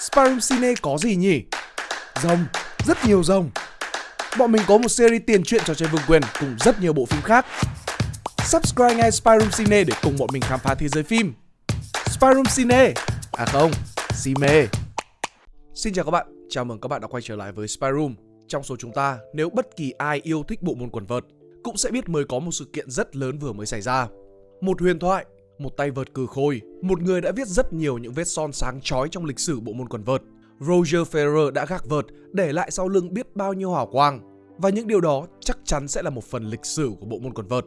Spyroom Cine có gì nhỉ? Rồng, rất nhiều rồng. Bọn mình có một series tiền truyện trò chơi vương quyền cùng rất nhiều bộ phim khác. Subscribe ngay Spyroom Cine để cùng bọn mình khám phá thế giới phim. Spyroom Cine, à không, Cine. Xin chào các bạn, chào mừng các bạn đã quay trở lại với Spyroom. Trong số chúng ta, nếu bất kỳ ai yêu thích bộ môn quần vợt, cũng sẽ biết mới có một sự kiện rất lớn vừa mới xảy ra. Một huyền thoại, một tay vợt cừ khôi, một người đã viết rất nhiều những vết son sáng chói trong lịch sử bộ môn quần vợt. Roger Federer đã gác vợt, để lại sau lưng biết bao nhiêu hào quang. Và những điều đó chắc chắn sẽ là một phần lịch sử của bộ môn quần vợt.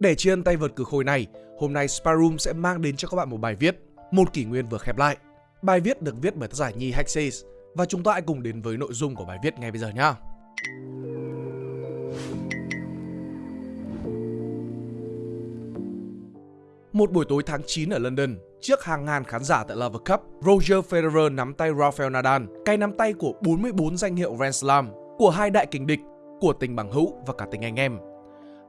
Để tri ân tay vợt cừ khôi này, hôm nay Sparum sẽ mang đến cho các bạn một bài viết, một kỷ nguyên vừa khép lại. Bài viết được viết bởi tác giả Nhi Hexes và chúng ta hãy cùng đến với nội dung của bài viết ngay bây giờ nhé. Một buổi tối tháng 9 ở London, trước hàng ngàn khán giả tại Lava Cup, Roger Federer nắm tay Rafael Nadal, cái nắm tay của 44 danh hiệu Grand Slam, của hai đại kình địch, của tình bằng hữu và cả tình anh em.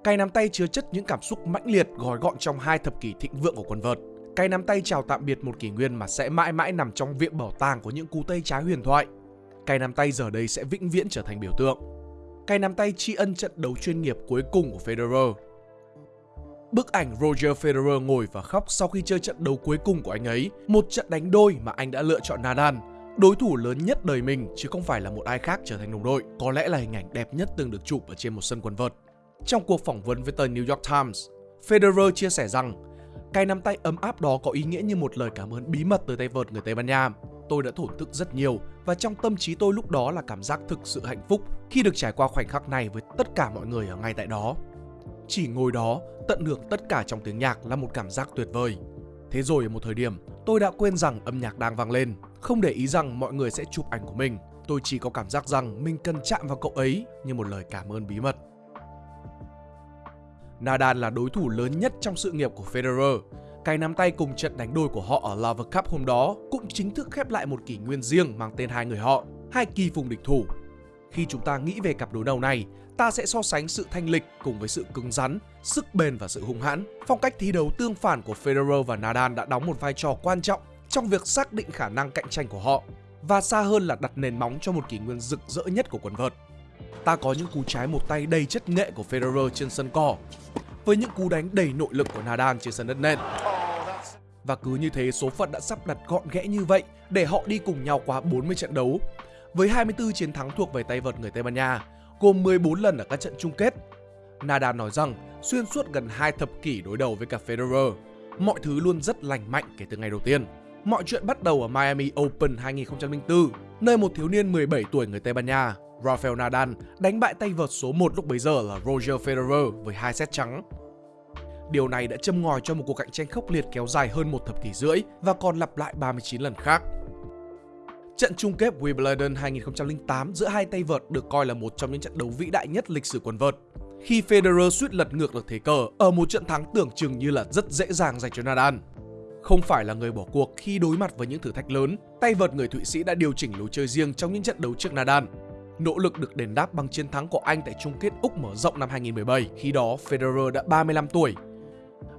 Cái nắm tay chứa chất những cảm xúc mãnh liệt gói gọn trong hai thập kỷ thịnh vượng của quần vợt. Cái nắm tay chào tạm biệt một kỷ nguyên mà sẽ mãi mãi nằm trong viện bảo tàng của những cú tay trái huyền thoại. Cái nắm tay giờ đây sẽ vĩnh viễn trở thành biểu tượng. Cái nắm tay tri ân trận đấu chuyên nghiệp cuối cùng của Federer Bức ảnh Roger Federer ngồi và khóc sau khi chơi trận đấu cuối cùng của anh ấy, một trận đánh đôi mà anh đã lựa chọn Nadal, đối thủ lớn nhất đời mình chứ không phải là một ai khác trở thành đồng đội, có lẽ là hình ảnh đẹp nhất từng được chụp ở trên một sân quần vợt. Trong cuộc phỏng vấn với tờ New York Times, Federer chia sẻ rằng cái nắm tay ấm áp đó có ý nghĩa như một lời cảm ơn bí mật từ tay vợt người Tây Ban Nha. Tôi đã thổn thức rất nhiều và trong tâm trí tôi lúc đó là cảm giác thực sự hạnh phúc khi được trải qua khoảnh khắc này với tất cả mọi người ở ngay tại đó. Chỉ ngồi đó, tận hưởng tất cả trong tiếng nhạc là một cảm giác tuyệt vời. Thế rồi ở một thời điểm, tôi đã quên rằng âm nhạc đang vang lên, không để ý rằng mọi người sẽ chụp ảnh của mình. Tôi chỉ có cảm giác rằng mình cần chạm vào cậu ấy như một lời cảm ơn bí mật. Nadal là đối thủ lớn nhất trong sự nghiệp của Federer. Cái nắm tay cùng trận đánh đôi của họ ở Lover Cup hôm đó cũng chính thức khép lại một kỷ nguyên riêng mang tên hai người họ, hai kỳ phùng địch thủ. Khi chúng ta nghĩ về cặp đối đầu này, ta sẽ so sánh sự thanh lịch cùng với sự cứng rắn, sức bền và sự hung hãn. Phong cách thi đấu tương phản của Federer và Nadal đã đóng một vai trò quan trọng trong việc xác định khả năng cạnh tranh của họ và xa hơn là đặt nền móng cho một kỷ nguyên rực rỡ nhất của quần vợt. Ta có những cú trái một tay đầy chất nghệ của Federer trên sân cỏ với những cú đánh đầy nội lực của Nadal trên sân đất nền. Và cứ như thế số phận đã sắp đặt gọn ghẽ như vậy để họ đi cùng nhau qua 40 trận đấu. Với 24 chiến thắng thuộc về tay vợt người Tây Ban Nha, gồm 14 lần ở các trận chung kết. Nadal nói rằng xuyên suốt gần hai thập kỷ đối đầu với cả Federer, mọi thứ luôn rất lành mạnh kể từ ngày đầu tiên. Mọi chuyện bắt đầu ở Miami Open 2004, nơi một thiếu niên 17 tuổi người Tây Ban Nha, Rafael Nadal, đánh bại tay vợt số 1 lúc bấy giờ là Roger Federer với hai set trắng. Điều này đã châm ngòi cho một cuộc cạnh tranh khốc liệt kéo dài hơn một thập kỷ rưỡi và còn lặp lại 39 lần khác. Trận chung kết Wimbledon 2008 giữa hai tay vợt được coi là một trong những trận đấu vĩ đại nhất lịch sử quần vợt. Khi Federer suýt lật ngược được thế cờ ở một trận thắng tưởng chừng như là rất dễ dàng dành cho Nadal. Không phải là người bỏ cuộc khi đối mặt với những thử thách lớn, tay vợt người Thụy Sĩ đã điều chỉnh lối chơi riêng trong những trận đấu trước Nadal. Nỗ lực được đền đáp bằng chiến thắng của anh tại chung kết Úc mở rộng năm 2017, khi đó Federer đã 35 tuổi.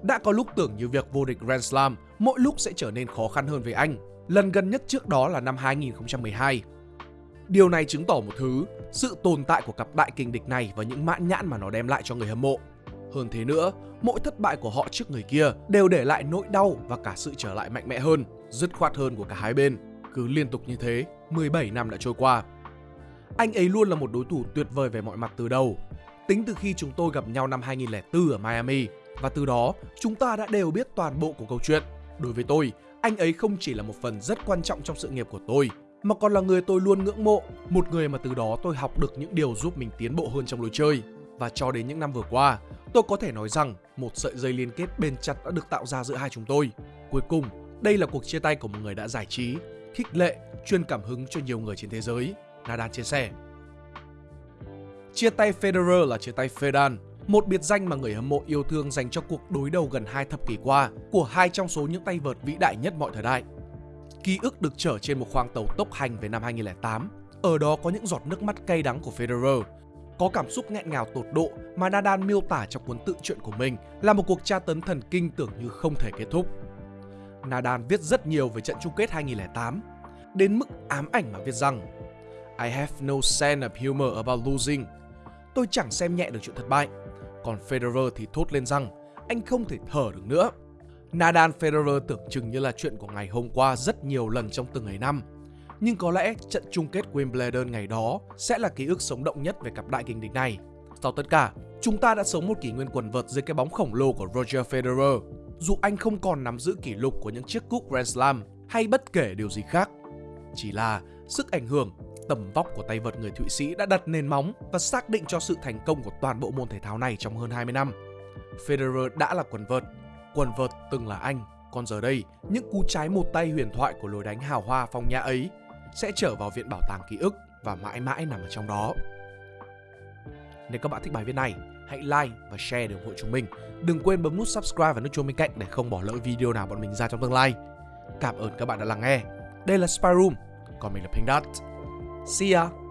Đã có lúc tưởng như việc vô địch Grand Slam mỗi lúc sẽ trở nên khó khăn hơn với anh Lần gần nhất trước đó là năm 2012. Điều này chứng tỏ một thứ, sự tồn tại của cặp đại kình địch này và những mãn nhãn mà nó đem lại cho người hâm mộ. Hơn thế nữa, mỗi thất bại của họ trước người kia đều để lại nỗi đau và cả sự trở lại mạnh mẽ hơn, dứt khoát hơn của cả hai bên. Cứ liên tục như thế, 17 năm đã trôi qua. Anh ấy luôn là một đối thủ tuyệt vời về mọi mặt từ đầu. Tính từ khi chúng tôi gặp nhau năm 2004 ở Miami, và từ đó chúng ta đã đều biết toàn bộ của câu chuyện. Đối với tôi, anh ấy không chỉ là một phần rất quan trọng trong sự nghiệp của tôi, mà còn là người tôi luôn ngưỡng mộ, một người mà từ đó tôi học được những điều giúp mình tiến bộ hơn trong lối chơi. Và cho đến những năm vừa qua, tôi có thể nói rằng một sợi dây liên kết bền chặt đã được tạo ra giữa hai chúng tôi. Cuối cùng, đây là cuộc chia tay của một người đã giải trí, khích lệ, truyền cảm hứng cho nhiều người trên thế giới. Nadal chia sẻ. Chia tay Federer là chia tay Federer một biệt danh mà người hâm mộ yêu thương dành cho cuộc đối đầu gần hai thập kỷ qua của hai trong số những tay vợt vĩ đại nhất mọi thời đại. Ký ức được chở trên một khoang tàu tốc hành về năm 2008. Ở đó có những giọt nước mắt cay đắng của Federer, có cảm xúc nghẹn ngào tột độ mà Nadal miêu tả trong cuốn tự truyện của mình là một cuộc tra tấn thần kinh tưởng như không thể kết thúc. Nadal viết rất nhiều về trận chung kết 2008. đến mức ám ảnh mà viết rằng I have no sense of humor about losing. Tôi chẳng xem nhẹ được chuyện thất bại. Còn Federer thì thốt lên rằng anh không thể thở được nữa. Nadal Federer tưởng chừng như là chuyện của ngày hôm qua rất nhiều lần trong từng ngày năm. Nhưng có lẽ trận chung kết Wimbledon ngày đó sẽ là ký ức sống động nhất về cặp đại kình địch này. Sau tất cả, chúng ta đã sống một kỷ nguyên quần vợt dưới cái bóng khổng lồ của Roger Federer. Dù anh không còn nắm giữ kỷ lục của những chiếc cúp Grand Slam hay bất kể điều gì khác. Chỉ là sức ảnh hưởng, tầm vóc của tay vợt người Thụy Sĩ đã đặt nền móng và xác định cho sự thành công của toàn bộ môn thể thao này trong hơn 20 năm. Federer đã là quần vợt, quần vợt từng là anh, còn giờ đây, những cú trái một tay huyền thoại của lối đánh hào hoa phong nhã ấy sẽ trở vào viện bảo tàng ký ức và mãi mãi nằm ở trong đó. Nếu các bạn thích bài viết này, hãy like và share để ủng hộ chúng mình. Đừng quên bấm nút subscribe và nút chuông bên cạnh để không bỏ lỡ video nào bọn mình ra trong tương lai. Cảm ơn các bạn đã lắng nghe. Đây là Spy Room, còn mình là Pink Dot. See ya!